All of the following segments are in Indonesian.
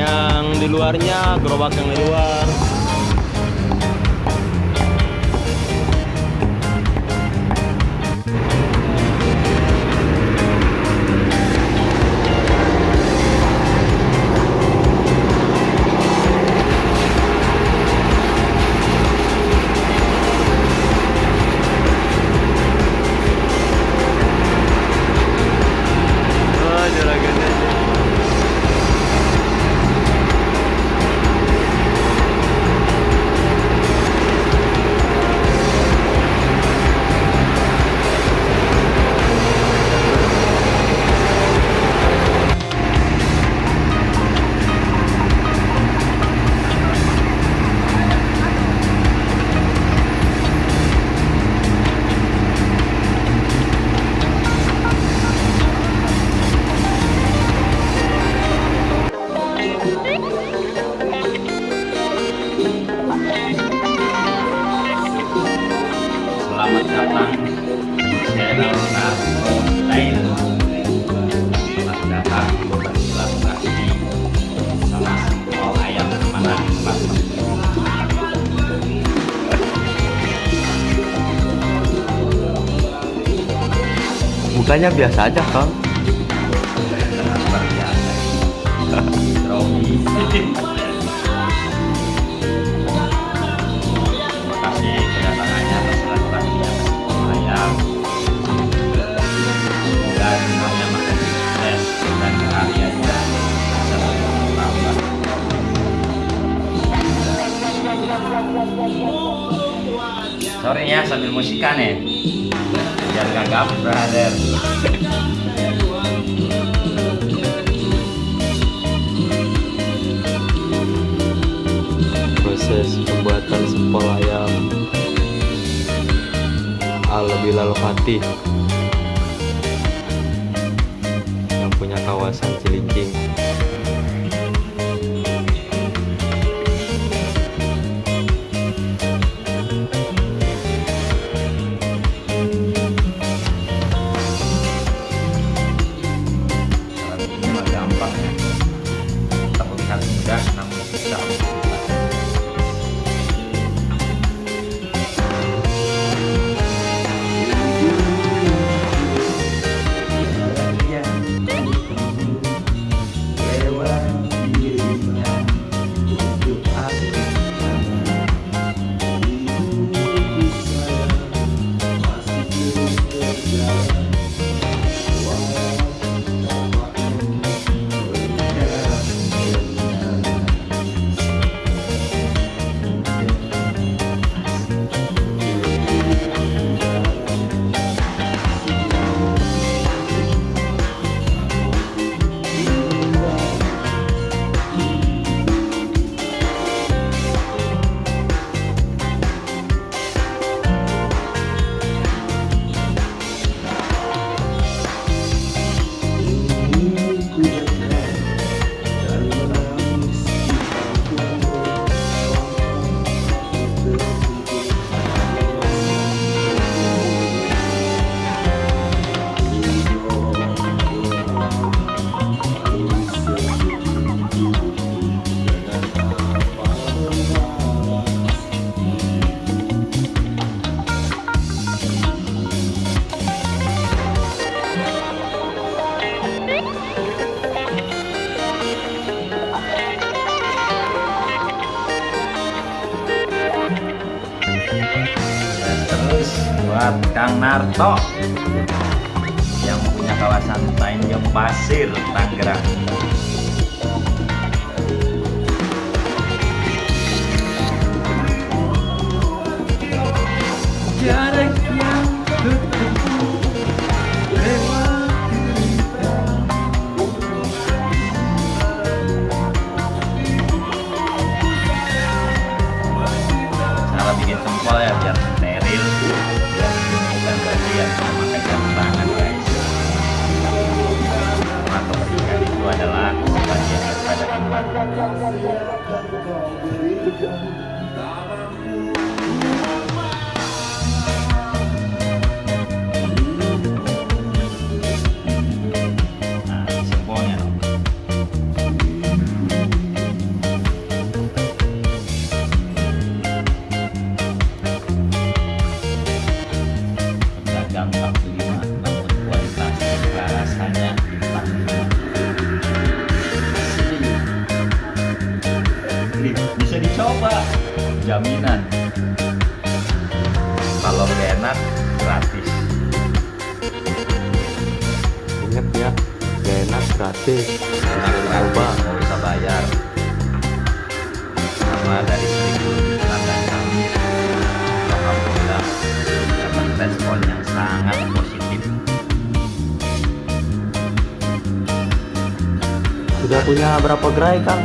yang di luarnya gerobak yang di luar karyanya bisa terus bertambah. Sorry ya sambil musikan ya Gak gabut brother Proses pembuatan sempol ayam. Ala Bilal Fatih yang punya kawasan Cilincing. Narto yang punya kawasan Tanjung Pasir, Tangerang. gratis bayar. Sama dari respon yang sangat positif. Sudah punya berapa gerai kang?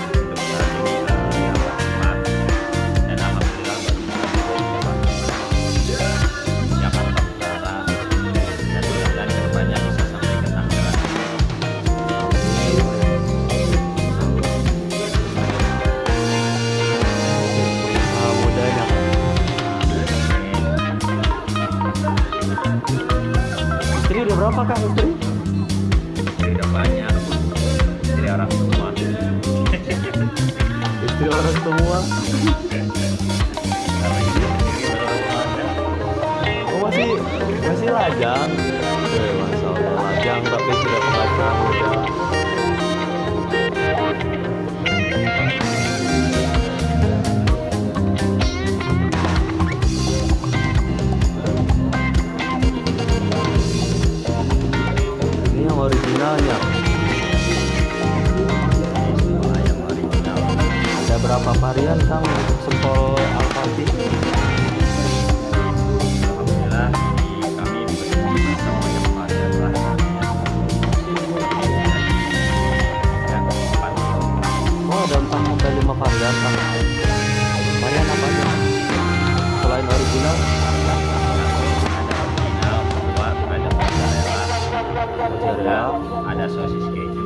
ada ada sosis keju.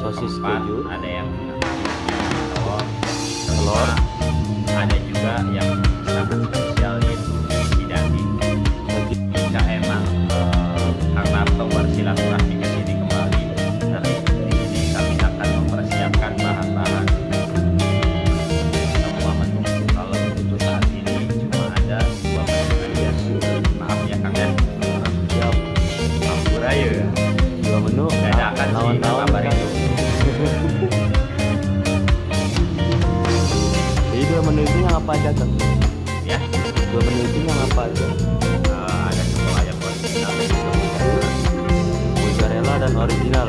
Sosis keempat, keju. ada yang telur telur. Ada juga yang datang. Ya. Dua menu itu yang apa aja? Uh, ada sambal ayam original. Mozzarella dan original.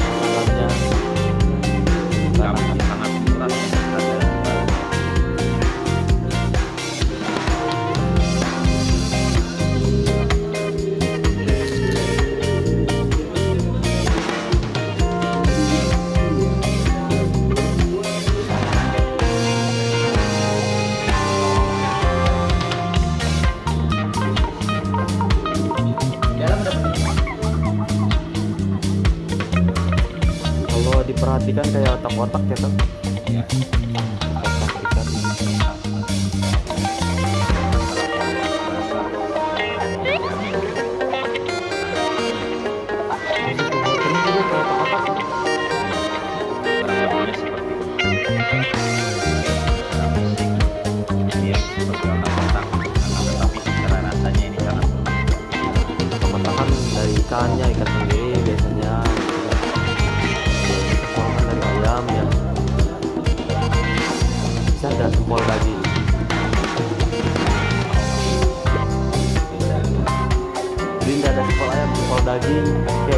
perhatikan kayak otak-otak ya kan ya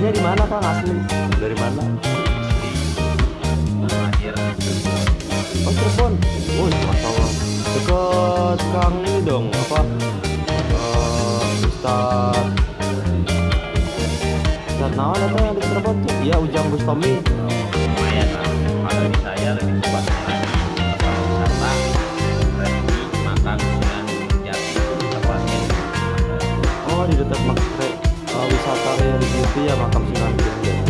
aslinya di mana kang asli dari mana Oh Cirebon. Wih, masya Allah. Dekat Kang ini dong, apa? Uh, Ustad. Ustad Nawan atau yang di Cirebon tuh? Iya, Ujang Bustomi. lumayan lah kalau di saya lebih lagi kalau wisata makan dengan jati Oh, di dekat mak re- wisata Beauty ya, makam Sunan. Oh,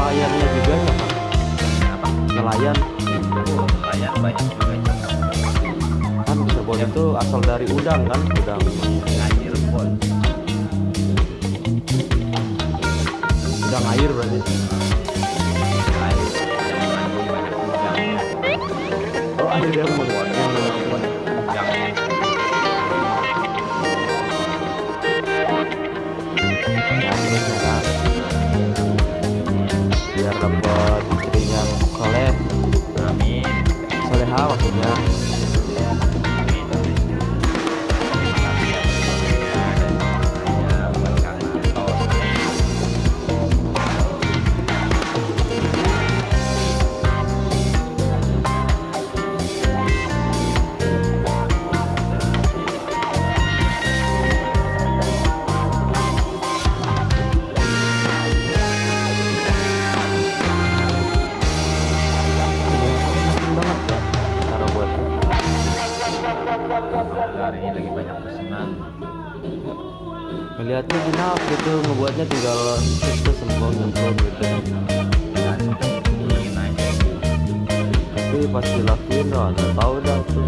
nelayannya juga ya Nelayan. Nelayan banyak juga. Cakap kan Cirebon itu asal dari udang kan melihatnya enak gitu ngebuatnya tinggal itu semprong nyemprong gitu. Tapi pas dilakuin oh nggak tahu dah tuh